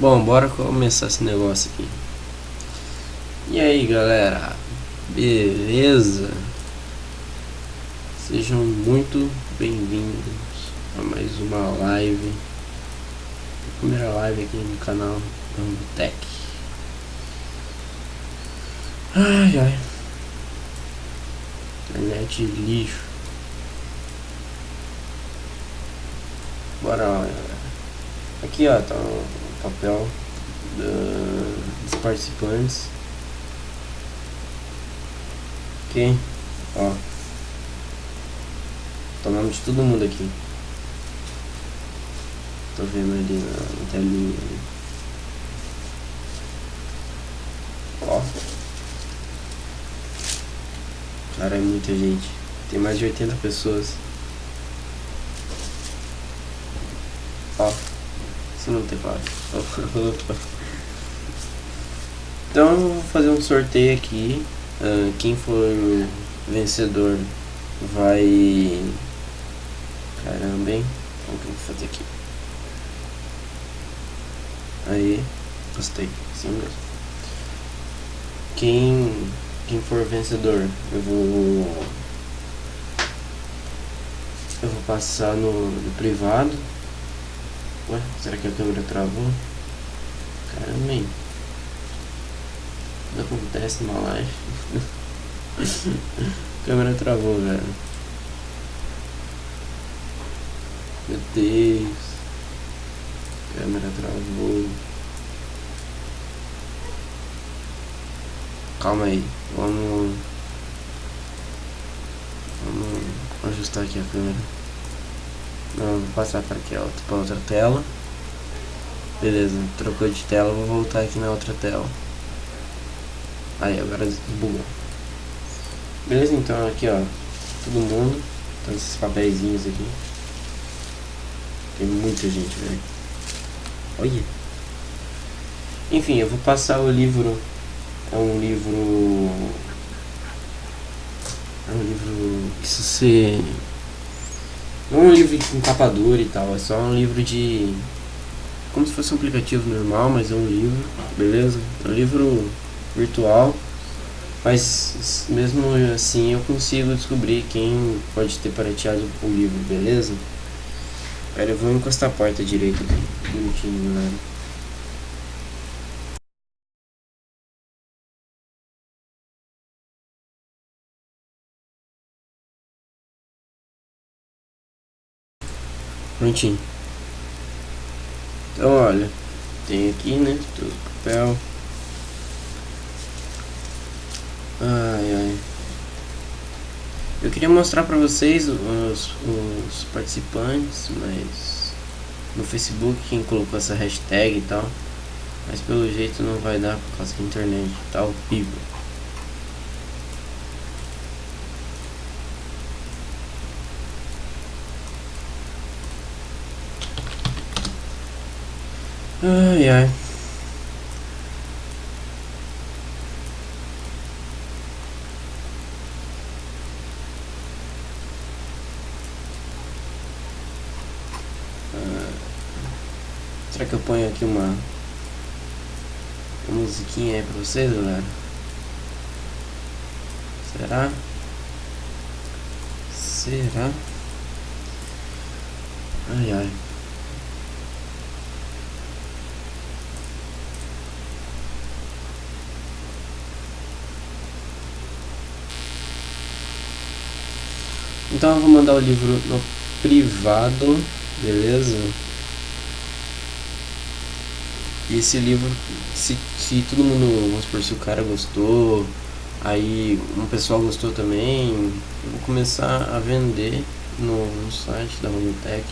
Bom, bora começar esse negócio aqui. E aí, galera? Beleza? Sejam muito bem-vindos a mais uma live. Primeira live aqui no canal Tech. Ai, ai. Internet lixo. Bora lá, galera. Aqui, ó, tá papel dos participantes. Ok? Ó. O nome de todo mundo aqui. Tô vendo ali na, na telinha. Ali. Ó. Cara, é muita gente. Tem mais de 80 pessoas. Ó. Isso. Então eu vou fazer um sorteio aqui. Uh, quem for vencedor vai. Caramba, hein? Como que eu vou fazer aqui? Aí, gostei, sim mesmo. Quem, quem for vencedor, eu vou. Eu vou passar no, no privado. Ué, será que a câmera travou? Caramba, hein? Tudo acontece numa live. a câmera travou, velho. Meu Deus. A câmera travou. Calma aí. Vamos. Vamos ajustar aqui a câmera. Não, vou passar para aqui, ó, para outra tela. Beleza, trocou de tela, vou voltar aqui na outra tela. Aí, agora bugou. Beleza, então aqui, ó, todo mundo. Então esses papeizinhos aqui. Tem muita gente, velho. Olha. Enfim, eu vou passar o livro. É um livro. É um livro que se não é um livro com capa dura e tal, é só um livro de. Como se fosse um aplicativo normal, mas é um livro, beleza? É um livro virtual, mas mesmo assim eu consigo descobrir quem pode ter pirateado o livro, beleza? Pera, eu vou encostar a porta direito aqui, bonitinho, galera. Prontinho. Então, olha, tem aqui, né, todo papel. Ai, ai. Eu queria mostrar pra vocês os, os participantes, mas no Facebook quem colocou essa hashtag e tal. Mas pelo jeito não vai dar por causa da internet tá horrível. Ai ai. Ah, será que eu ponho aqui uma, uma musiquinha aí pra vocês, galera? Será? Será? Ai ai. Então eu vou mandar o livro no privado, beleza? E esse livro, se, se todo mundo, vamos supor, se o cara gostou, aí um pessoal gostou também, eu vou começar a vender no, no site da Robotech.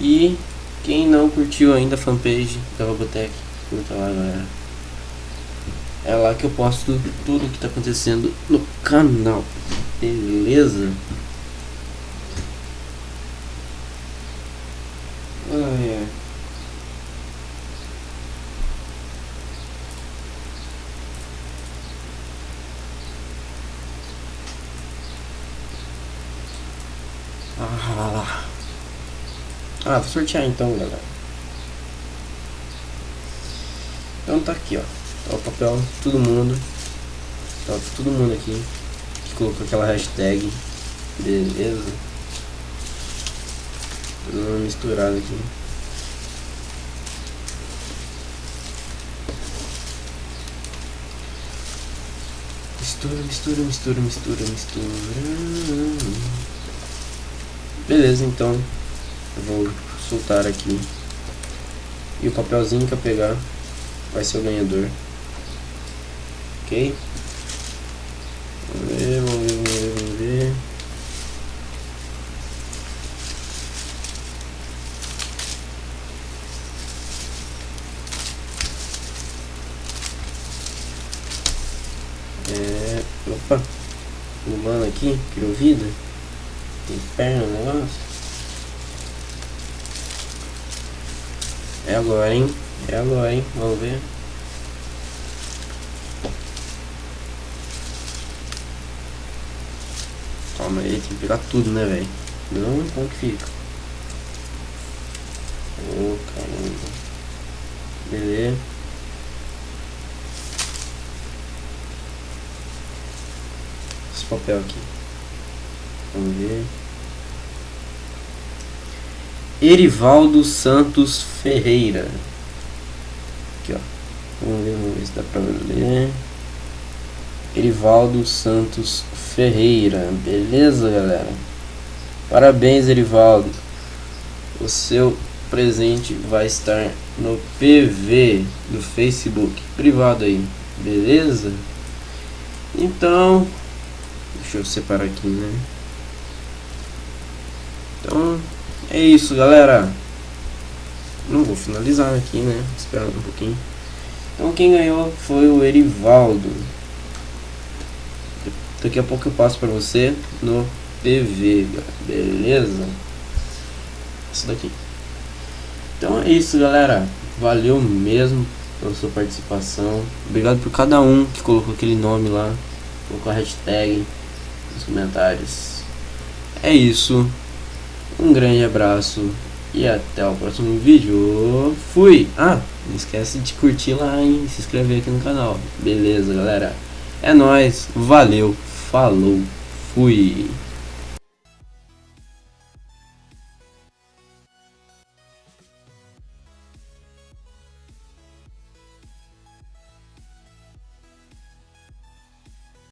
E quem não curtiu ainda a fanpage da Robotech, curta lá galera. É lá que eu posto tudo o que está acontecendo no canal. Beleza? Ai. Ah, ah, vou sortear então, galera. Então tá aqui, ó. Tá o papel, todo mundo. Tá todo mundo aqui. Que colocou aquela hashtag. Beleza. Tudo uma misturada aqui. Mistura, mistura, mistura, mistura, mistura. Beleza, então. Eu vou soltar aqui. E o papelzinho que eu pegar vai ser o ganhador. Ok? Vamos ver, vamos ver, vamos ver, vamos ver. É. Opa! Pulando aqui, criou vida. Tem perna no negócio. É agora, hein? É agora, hein? Vamos ver. Calma aí, tem que pegar tudo, né, velho? Não, como que fica? Ô, oh, caramba. Beleza. Esse papel aqui. Vamos ver. Erivaldo Santos Ferreira. Aqui, ó. Vamos ver, vamos ver se dá pra ler. Erivaldo Santos Ferreira. Beleza, galera? Parabéns, Erivaldo. O seu presente vai estar no PV do Facebook privado aí. Beleza? Então, deixa eu separar aqui, né? Então, é isso, galera. Não vou finalizar aqui, né? Esperando um pouquinho. Então quem ganhou foi o Erivaldo. Daqui a pouco eu passo para você no PV, beleza? Isso daqui. Então é isso, galera. Valeu mesmo pela sua participação. Obrigado por cada um que colocou aquele nome lá. Colocou a hashtag nos comentários. É isso. Um grande abraço e até o próximo vídeo. Fui! Ah, não esquece de curtir lá e se inscrever aqui no canal. Beleza, galera? É nóis, valeu, falou, fui!